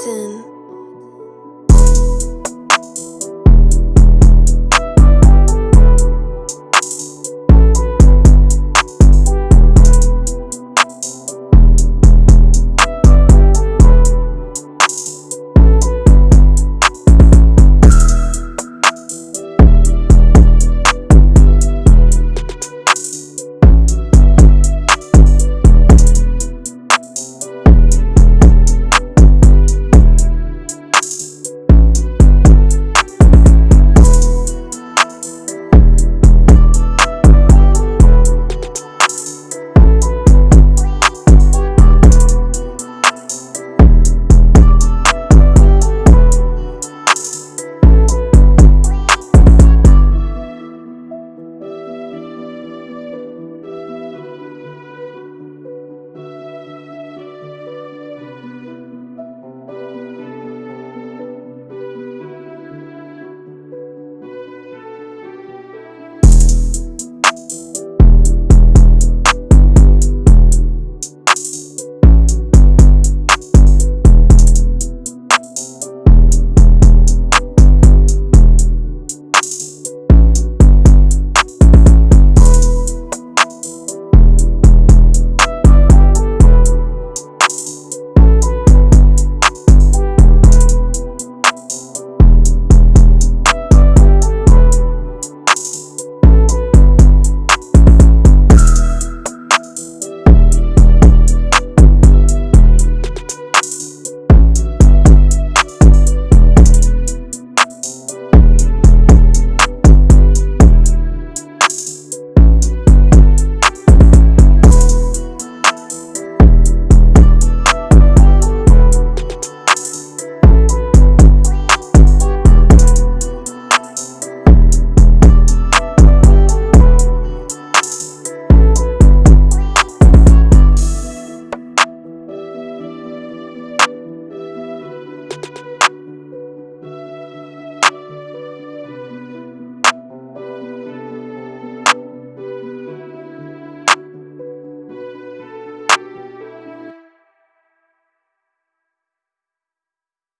Captain.